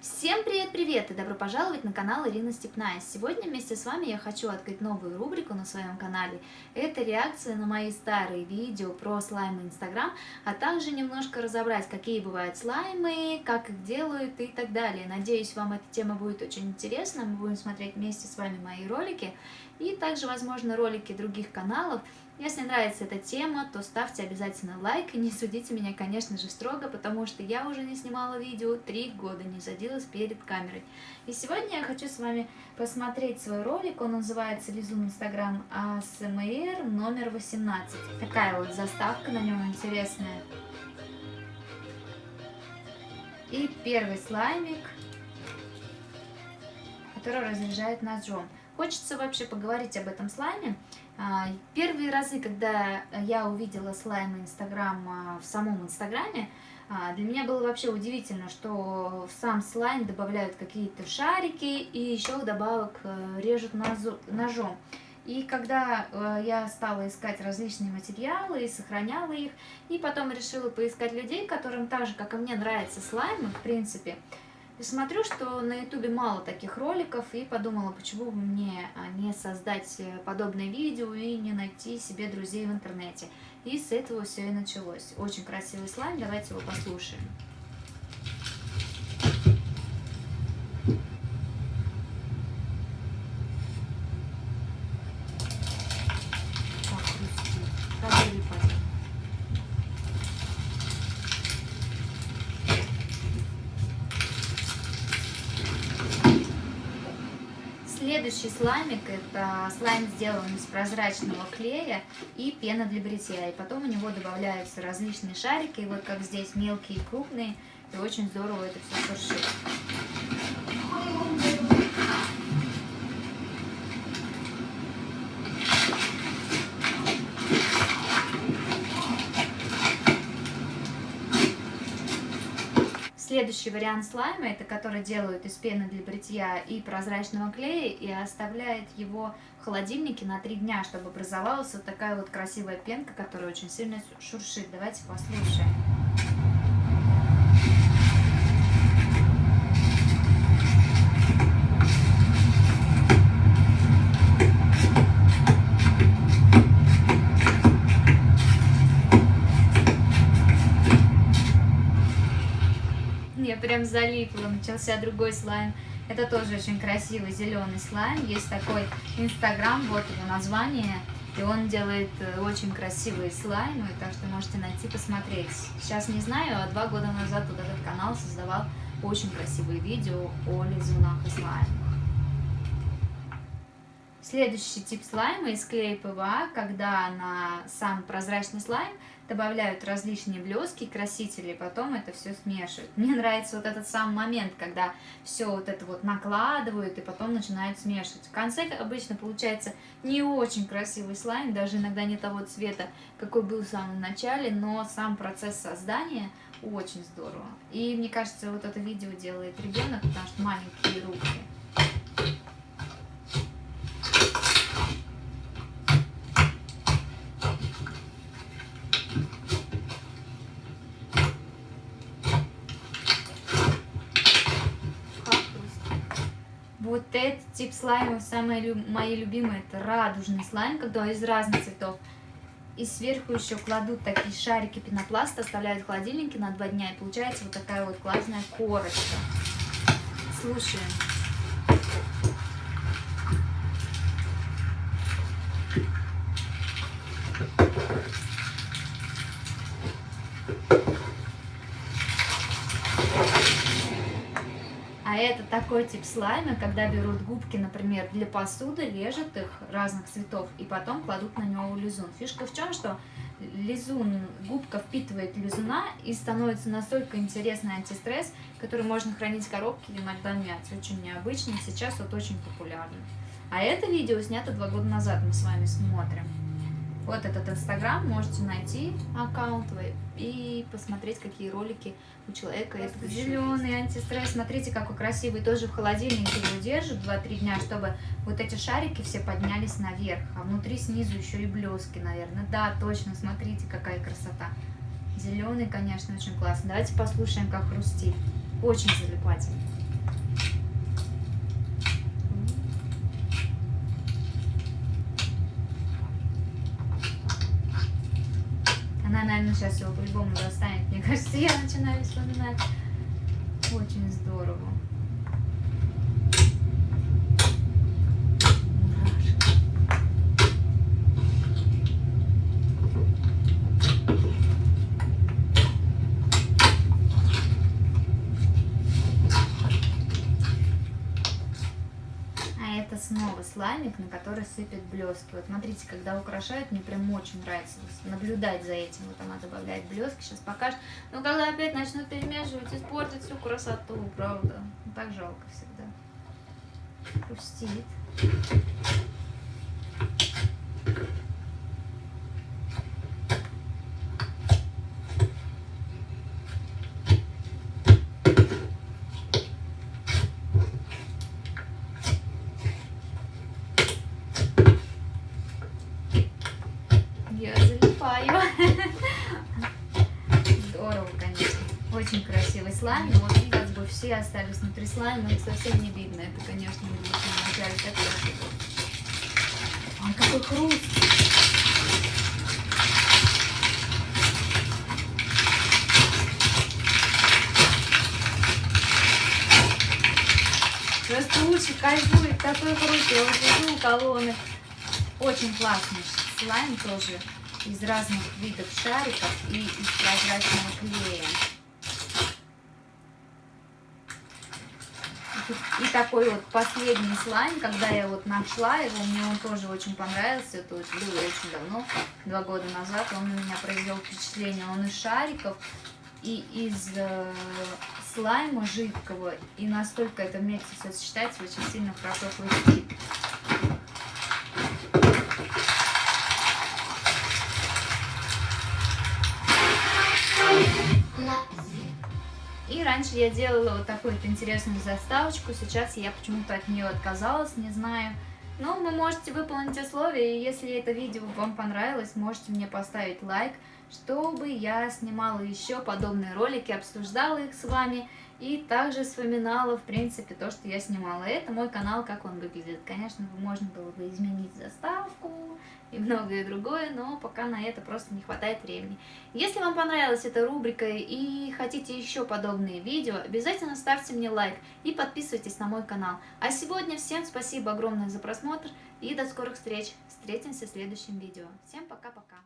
Всем привет-привет и добро пожаловать на канал Ирина Степная. Сегодня вместе с вами я хочу открыть новую рубрику на своем канале. Это реакция на мои старые видео про слаймы Инстаграм, а также немножко разобрать, какие бывают слаймы, как их делают и так далее. Надеюсь, вам эта тема будет очень интересна. Мы будем смотреть вместе с вами мои ролики и также, возможно, ролики других каналов. Если нравится эта тема, то ставьте обязательно лайк и не судите меня, конечно же, строго, потому что я уже не снимала видео три года, не садилась перед камерой. И сегодня я хочу с вами посмотреть свой ролик, он называется Лизун Инстаграм АСМР номер 18. Такая вот заставка на нем интересная. И первый слаймик, который разряжает ножом. Хочется вообще поговорить об этом слайме. А, первые разы, когда я увидела слайм Инстаграм а, в самом Инстаграме, а, для меня было вообще удивительно, что в сам слайм добавляют какие-то шарики и еще добавок э, режут ножом. И когда э, я стала искать различные материалы и сохраняла их, и потом решила поискать людей, которым так же, как и мне, нравятся слаймы, в принципе, и смотрю, что на ютубе мало таких роликов, и подумала, почему бы мне а, не создать э, подобное видео и не найти себе друзей в интернете. И с этого все и началось. Очень красивый слайм, давайте его послушаем. Следующий слаймик, это слайм сделан из прозрачного клея и пена для бритья. И потом у него добавляются различные шарики, вот как здесь мелкие и крупные. И очень здорово это все шуршит. Следующий вариант слайма, это который делают из пены для бритья и прозрачного клея, и оставляет его в холодильнике на 3 дня, чтобы образовалась вот такая вот красивая пенка, которая очень сильно шуршит. Давайте послушаем. Я прям залипла, начался другой слайм. Это тоже очень красивый зеленый слайм. Есть такой инстаграм, вот его название. И он делает э, очень красивые слаймы, так что можете найти, посмотреть. Сейчас не знаю, а два года назад вот этот канал создавал очень красивые видео о лизунах и слаймах. Следующий тип слайма из клея ПВА, когда на сам прозрачный слайм добавляют различные блески, красители, потом это все смешивают. Мне нравится вот этот сам момент, когда все вот это вот накладывают и потом начинают смешивать. В конце обычно получается не очень красивый слайм, даже иногда не того цвета, какой был в самом начале, но сам процесс создания очень здорово. И мне кажется, вот это видео делает ребенок, потому что маленькие руки. Вот этот тип слайма, самый мои любимые, это радужный слайм, когда из разных цветов. И сверху еще кладут такие шарики пенопласта, оставляют в холодильнике на два дня, и получается вот такая вот классная корочка. Слушаем. А это такой тип слайма, когда берут губки, например, для посуды, режут их разных цветов и потом кладут на него лизун. Фишка в чем, что лизун, губка впитывает лизуна и становится настолько интересный антистресс, который можно хранить в коробке или иногда мять. Очень необычный, сейчас вот очень популярный. А это видео снято два года назад, мы с вами смотрим. Вот этот инстаграм, можете найти аккаунт и посмотреть, какие ролики у человека. Зеленый антистресс. Смотрите, какой красивый. Тоже в холодильнике его держат 2-3 дня, чтобы вот эти шарики все поднялись наверх. А внутри снизу еще и блески, наверное. Да, точно, смотрите, какая красота. Зеленый, конечно, очень классный. Давайте послушаем, как хрустит. Очень залипательный. Наверное, сейчас его по-любому достанет. Мне кажется, я начинаю вспоминать. Очень здорово. Снова слаймик, на который сыпет блески. Вот смотрите, когда украшают, мне прям очень нравится наблюдать за этим. Вот она добавляет блески, сейчас покажет. Но когда опять начнут перемешивать, испортит всю красоту, правда. Так жалко всегда. Пустит. Очень красивый слайм, но вот как бы все остались внутри слайма, их совсем не видно. Это, конечно, не будет на начале так красиво. Ой, какой хруст! Просто уши кайфует, такой хруст. Я вот лежу у колонны. Очень классный слайм тоже из разных видов шариков и из прозрачного клея. И такой вот последний слайм, когда я вот нашла его, мне он тоже очень понравился. Это вот было очень давно, два года назад. Он на меня произвел впечатление. Он из шариков и из э, слайма жидкого. И настолько это вместе сочетается, очень сильно хорошо хрустит. Раньше я делала вот такую вот интересную заставочку, сейчас я почему-то от нее отказалась, не знаю. Но вы можете выполнить условия, и если это видео вам понравилось, можете мне поставить лайк, чтобы я снимала еще подобные ролики, обсуждала их с вами и также вспоминала, в принципе, то, что я снимала. Это мой канал, как он выглядит. Конечно, можно было бы изменить заставку и многое другое, но пока на это просто не хватает времени. Если вам понравилась эта рубрика и хотите еще подобные видео, обязательно ставьте мне лайк и подписывайтесь на мой канал. А сегодня всем спасибо огромное за просмотр и до скорых встреч. Встретимся в следующем видео. Всем пока-пока.